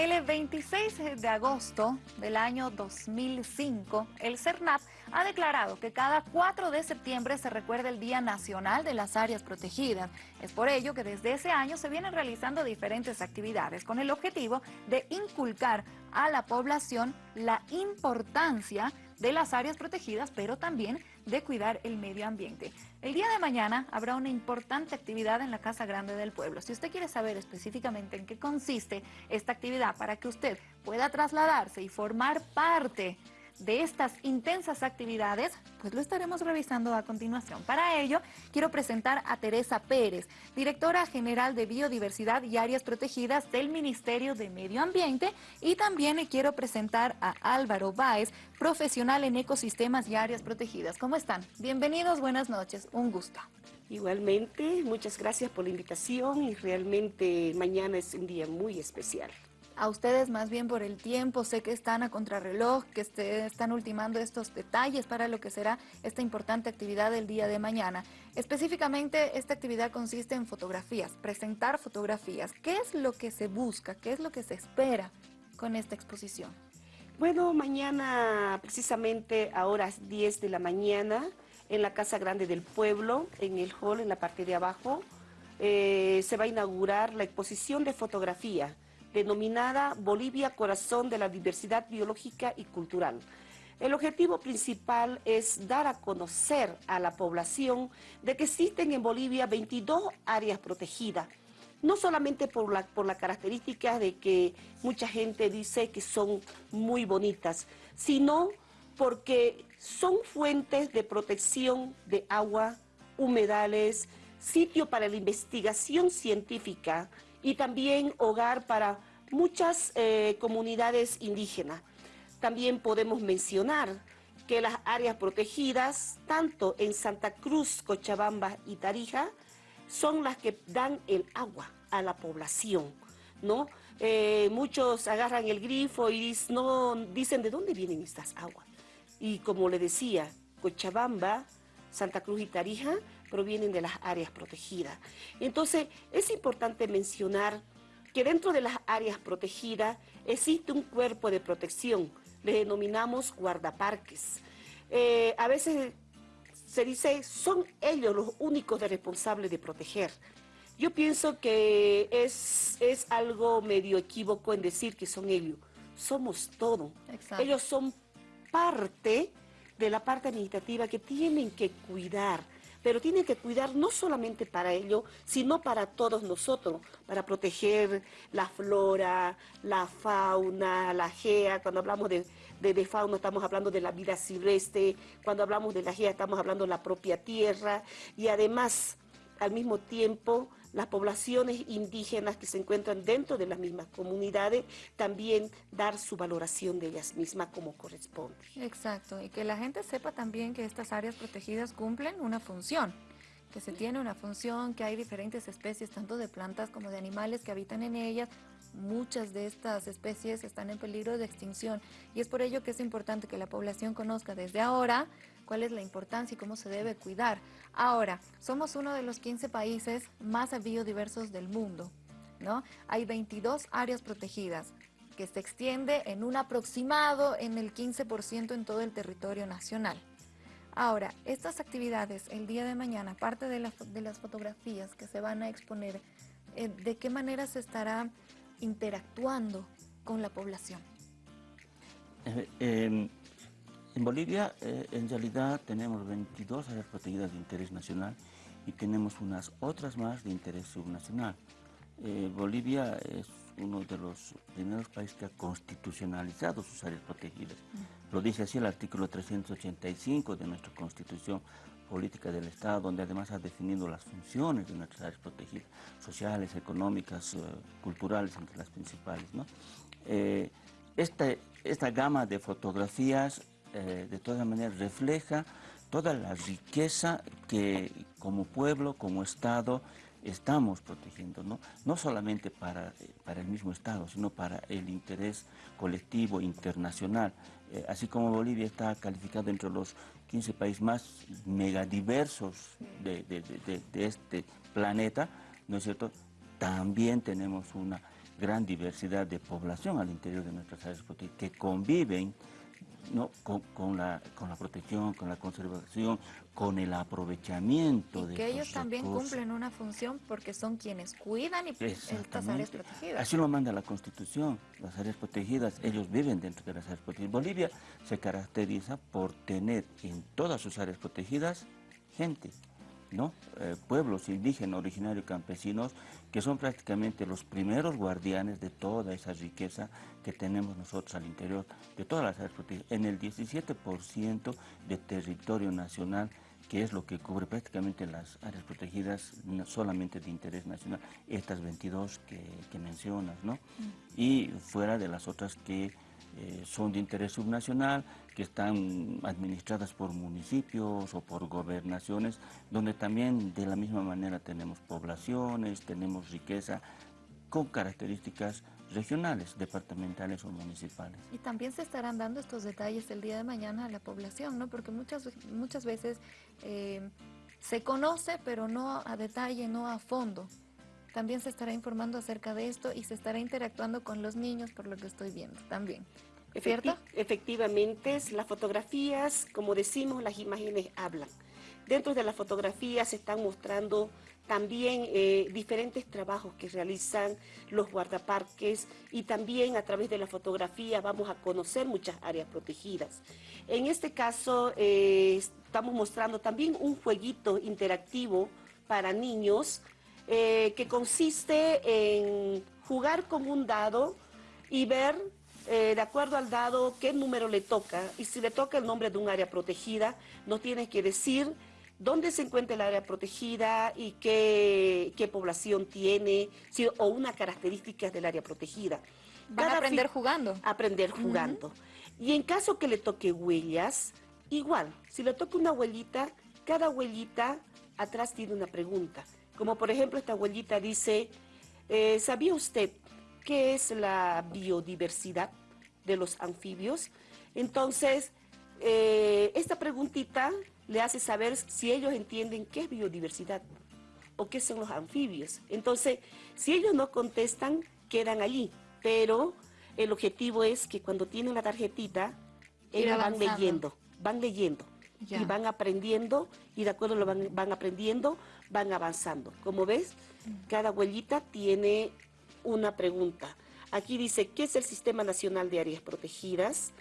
El 26 de agosto del año 2005, el CERNAP ha declarado que cada 4 de septiembre se recuerda el Día Nacional de las Áreas Protegidas. Es por ello que desde ese año se vienen realizando diferentes actividades con el objetivo de inculcar a la población la importancia de las áreas protegidas, pero también de cuidar el medio ambiente. El día de mañana habrá una importante actividad en la Casa Grande del Pueblo. Si usted quiere saber específicamente en qué consiste esta actividad para que usted pueda trasladarse y formar parte de estas intensas actividades, pues lo estaremos revisando a continuación. Para ello, quiero presentar a Teresa Pérez, directora general de Biodiversidad y Áreas Protegidas del Ministerio de Medio Ambiente, y también quiero presentar a Álvaro Báez, profesional en ecosistemas y áreas protegidas. ¿Cómo están? Bienvenidos, buenas noches, un gusto. Igualmente, muchas gracias por la invitación y realmente mañana es un día muy especial a ustedes más bien por el tiempo, sé que están a contrarreloj, que están ultimando estos detalles para lo que será esta importante actividad del día de mañana. Específicamente, esta actividad consiste en fotografías, presentar fotografías. ¿Qué es lo que se busca? ¿Qué es lo que se espera con esta exposición? Bueno, mañana precisamente a horas 10 de la mañana en la Casa Grande del Pueblo, en el hall, en la parte de abajo, eh, se va a inaugurar la exposición de fotografía denominada Bolivia Corazón de la Diversidad Biológica y Cultural. El objetivo principal es dar a conocer a la población de que existen en Bolivia 22 áreas protegidas, no solamente por la, por la característica de que mucha gente dice que son muy bonitas, sino porque son fuentes de protección de agua, humedales, sitio para la investigación científica y también hogar para muchas eh, comunidades indígenas. También podemos mencionar que las áreas protegidas, tanto en Santa Cruz, Cochabamba y Tarija, son las que dan el agua a la población, ¿no? Eh, muchos agarran el grifo y no, dicen de dónde vienen estas aguas. Y como le decía, Cochabamba, Santa Cruz y Tarija provienen de las áreas protegidas. Entonces, es importante mencionar que dentro de las áreas protegidas existe un cuerpo de protección, le denominamos guardaparques. Eh, a veces se dice, son ellos los únicos responsables de proteger. Yo pienso que es, es algo medio equívoco en decir que son ellos. Somos todo. Ellos son parte de la parte administrativa que tienen que cuidar pero tienen que cuidar no solamente para ello, sino para todos nosotros, para proteger la flora, la fauna, la gea, cuando hablamos de, de, fauna estamos hablando de la vida silvestre, cuando hablamos de la gea estamos hablando de la propia tierra, y además, al mismo tiempo, las poblaciones indígenas que se encuentran dentro de las mismas comunidades, también dar su valoración de ellas mismas como corresponde. Exacto, y que la gente sepa también que estas áreas protegidas cumplen una función que se tiene una función, que hay diferentes especies, tanto de plantas como de animales que habitan en ellas. Muchas de estas especies están en peligro de extinción y es por ello que es importante que la población conozca desde ahora cuál es la importancia y cómo se debe cuidar. Ahora, somos uno de los 15 países más biodiversos del mundo. ¿no? Hay 22 áreas protegidas que se extiende en un aproximado en el 15% en todo el territorio nacional. Ahora, estas actividades el día de mañana, aparte de, las fotografías que se van a exponer, eh, ¿de qué manera se estará interactuando con la población? Eh, en Bolivia, eh, en realidad, tenemos 22 áreas protegidas de interés nacional y tenemos unas otras más de interés subnacional. Bolivia es uno de los primeros países que ha constitucionalizado sus áreas protegidas. Lo dice así el artículo 385 de nuestra Constitución Política del Estado, donde además ha definido las funciones de nuestras áreas protegidas, sociales, económicas, eh, culturales, entre las principales. Eh, esta, gama de fotografías, eh, de todas maneras, refleja toda la riqueza que como pueblo, como Estado, estamos protegiendo, ¿no? no solamente para, para el mismo Estado, sino para el interés colectivo internacional. Eh, así como Bolivia está calificado entre los 15 países más megadiversos de, este planeta, ¿no es cierto? También tenemos una gran diversidad de población al interior de nuestras áreas que conviven ¿no? Con, la, con la protección, con la conservación, con el aprovechamiento y de que ellos también cumplen una función porque son quienes cuidan y estas áreas protegidas. Así lo manda la Constitución, las áreas protegidas, ellos viven dentro de las áreas protegidas. Bolivia se caracteriza por tener en todas sus áreas protegidas gente, ¿no? Eh, pueblos indígenas, originarios, campesinos, que son prácticamente los primeros guardianes de toda esa riqueza que tenemos nosotros al interior de todas las áreas protegidas. En el 17% de territorio nacional, que es lo que cubre prácticamente las áreas protegidas solamente de interés nacional, estas 22 que, mencionas, ¿no? Y fuera de las otras que eh, son de interés subnacional, que están administradas por municipios o por gobernaciones, donde también de la misma manera tenemos poblaciones, tenemos riqueza con características regionales, departamentales o municipales. Y también se estarán dando estos detalles el día de mañana a la población, ¿no? Porque muchas, muchas veces eh, se conoce, pero no a detalle, no a fondo. También se estará informando acerca de esto y se estará interactuando con los niños, por lo que estoy viendo también. ¿Cierto? efectivamente, las fotografías, como decimos, las imágenes hablan. Dentro de las fotografías se están mostrando también eh, diferentes trabajos que realizan los guardaparques y también a través de la fotografía vamos a conocer muchas áreas protegidas. En este caso eh, estamos mostrando también un jueguito interactivo para niños eh, que consiste en jugar con un dado y ver eh, de acuerdo al dado qué número le toca y si le toca el nombre de un área protegida, nos tiene que decir dónde se encuentra el área protegida y qué, población tiene o una característica del área protegida. Van a aprender jugando. Aprender jugando. Y en caso que le toque huellas, igual, si le toca una huellita, cada huellita atrás tiene una pregunta. Como por ejemplo esta huellita dice, eh, ¿sabía usted qué es la biodiversidad de los anfibios? Entonces, eh, esta preguntita le hace saber si ellos entienden qué es biodiversidad o qué son los anfibios. Entonces, si ellos no contestan, quedan allí. Pero el objetivo es que cuando tienen la tarjetita, ellos van leyendo, van leyendo y van aprendiendo y de acuerdo lo van, van aprendiendo, van avanzando. Como ves, cada huellita tiene una pregunta. Aquí dice, ¿qué es el Sistema Nacional de Áreas Protegidas?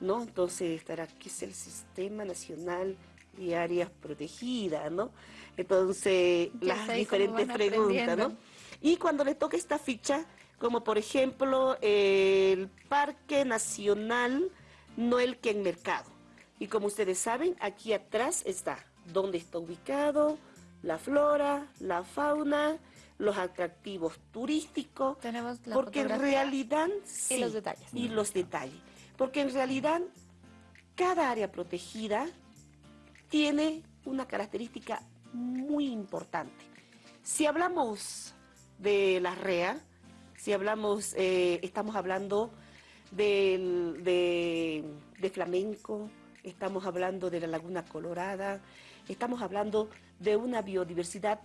¿No? Entonces estará, ¿qué es el Sistema Nacional de Áreas Protegidas? ¿No? Entonces, las diferentes preguntas, ¿no? Y cuando le toca esta ficha, como por ejemplo, el Parque Nacional Noel Mercado. Y como ustedes saben, aquí atrás está dónde está ubicado, la flora, la fauna, los atractivos turísticos. Tenemos la porque en realidad y los detalles. Y los detalles. Porque en realidad cada área protegida tiene una característica muy importante. Si hablamos de la REA, si hablamos, eh, estamos hablando de flamenco, estamos hablando de la Laguna Colorada, estamos hablando de una biodiversidad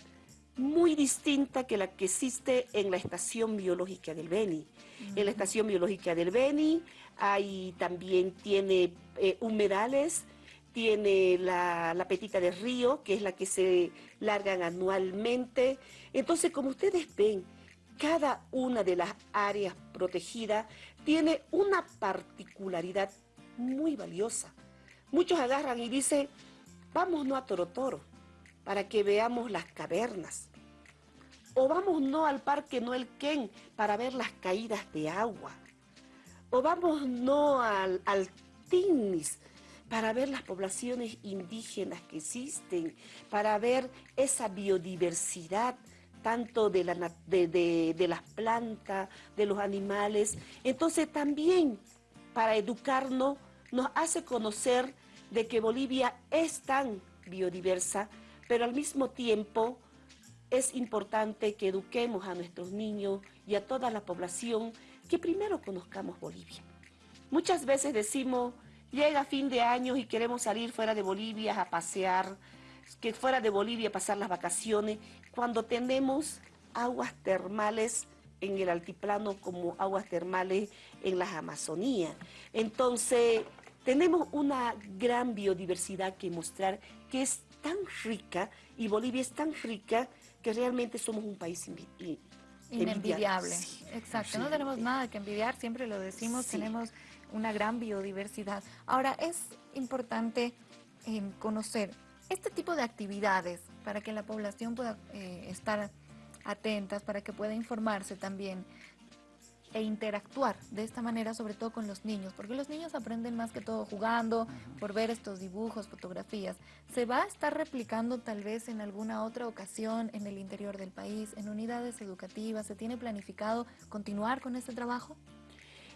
muy distinta que la que existe en la estación biológica del Beni. En la estación biológica del Beni hay también tiene eh, humedales, tiene la, la, petita de río, que es la que se largan anualmente. Entonces, como ustedes ven, cada una de las áreas protegidas tiene una particularidad muy valiosa. Muchos agarran y dicen, vamos no a Torotoro, para que veamos las cavernas. O vamos no al Parque Noel Ken para ver las caídas de agua. O vamos no al, al Tinis para ver las poblaciones indígenas que existen, para ver esa biodiversidad tanto de, la, de, de las plantas, de los animales. Entonces también para educarnos nos hace conocer de que Bolivia es tan biodiversa, pero al mismo tiempo es importante que eduquemos a nuestros niños y a toda la población que primero conozcamos Bolivia. Muchas veces decimos, llega fin de año y queremos salir fuera de Bolivia a pasear, que fuera de Bolivia a pasar las vacaciones, cuando tenemos aguas termales en el altiplano como aguas termales en las Amazonías. Entonces, tenemos una gran biodiversidad que mostrar que es tan rica y Bolivia es tan rica que realmente somos un país inenvidiable. Exacto, no tenemos nada que envidiar, siempre lo decimos, tenemos una gran biodiversidad. Ahora, es importante eh, conocer este tipo de actividades para que la población pueda eh, estar atentas, para que pueda informarse también e interactuar de esta manera, sobre todo con los niños, porque los niños aprenden más que todo jugando, por ver estos dibujos, fotografías. ¿Se va a estar replicando tal vez en alguna otra ocasión en el interior del país, en unidades educativas? ¿Se tiene planificado continuar con este trabajo?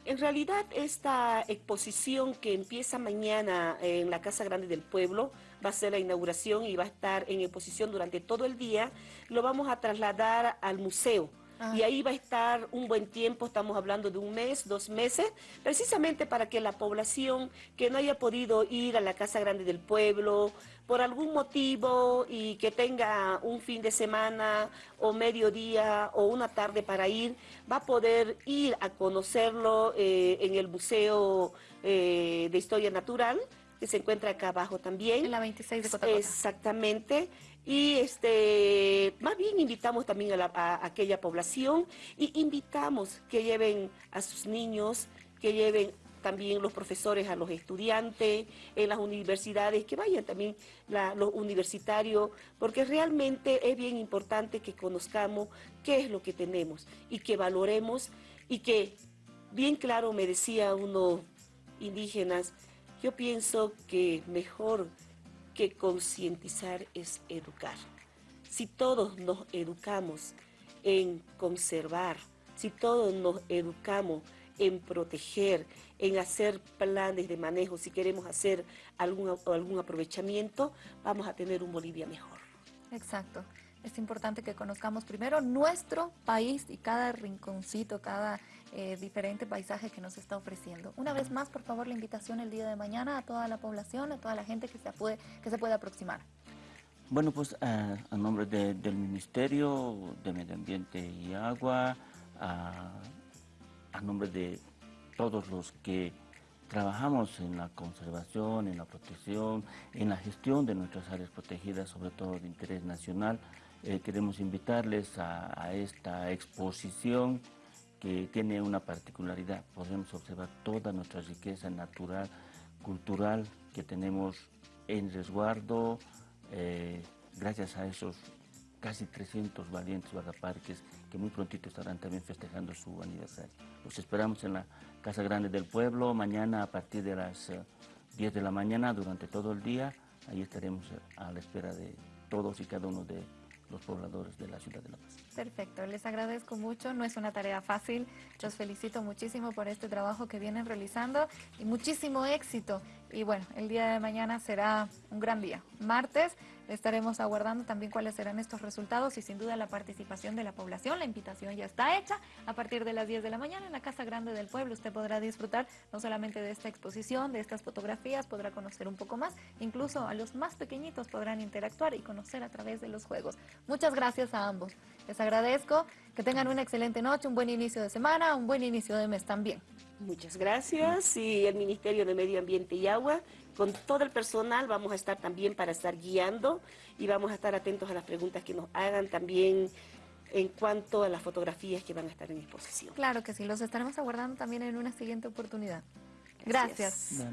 En realidad, esta exposición que empieza mañana en la Casa Grande del Pueblo va a ser la inauguración y va a estar en exposición durante todo el día. Lo vamos a trasladar al museo Ah. Y ahí va a estar un buen tiempo, estamos hablando de un mes, dos meses, precisamente para que la población que no haya podido ir a la Casa Grande del Pueblo por algún motivo y que tenga un fin de semana o mediodía o una tarde para ir, va a poder ir a conocerlo eh, en el Museo eh, de Historia Natural, que se encuentra acá abajo también. En la 26 de Cotacota. Exactamente. Y este, más bien invitamos también a, aquella población y invitamos que lleven a sus niños, que lleven también los profesores a los estudiantes, en las universidades, que vayan también los universitarios, porque realmente es bien importante que conozcamos qué es lo que tenemos y que valoremos y que, bien claro me decía uno indígenas, yo pienso que mejor que concientizar es educar. Si todos nos educamos en conservar, si todos nos educamos en proteger, en hacer planes de manejo, si queremos hacer algún, algún aprovechamiento, vamos a tener un Bolivia mejor. Exacto. Es importante que conozcamos primero nuestro país y cada rinconcito, cada eh, diferente paisaje que nos está ofreciendo. Una vez más, por favor, la invitación el día de mañana a toda la población, a toda la gente que se puede, que se puede aproximar. Bueno, pues a nombre del Ministerio de Medio Ambiente y Agua, a, a nombre de todos los que trabajamos en la conservación, en la protección, en la gestión de nuestras áreas protegidas, sobre todo de interés nacional, eh, queremos invitarles a, esta exposición que tiene una particularidad. Podemos observar toda nuestra riqueza natural, cultural que tenemos en resguardo, eh, gracias a esos casi 300 valientes guardaparques que muy prontito estarán también festejando su aniversario. Los esperamos en la Casa Grande del Pueblo, mañana a partir de las 10 eh, de la mañana, durante todo el día. Ahí estaremos a la espera de todos y cada uno de los pobladores de la ciudad de La Paz. Perfecto, les agradezco mucho, no es una tarea fácil, los felicito muchísimo por este trabajo que vienen realizando y muchísimo éxito. Y bueno, el día de mañana será un gran día. Martes estaremos aguardando también cuáles serán estos resultados y sin duda la participación de la población. La invitación ya está hecha. A partir de las 10 de la mañana en la Casa Grande del Pueblo usted podrá disfrutar no solamente de esta exposición, de estas fotografías, podrá conocer un poco más. Incluso a los más pequeñitos podrán interactuar y conocer a través de los juegos. Muchas gracias a ambos. Les agradezco. Que tengan una excelente noche, un buen inicio de semana, un buen inicio de mes también. Muchas gracias y el Ministerio de Medio Ambiente y Agua, con todo el personal vamos a estar también para estar guiando y vamos a estar atentos a las preguntas que nos hagan también en cuanto a las fotografías que van a estar en exposición. Claro que sí, los estaremos aguardando también en una siguiente oportunidad. Gracias.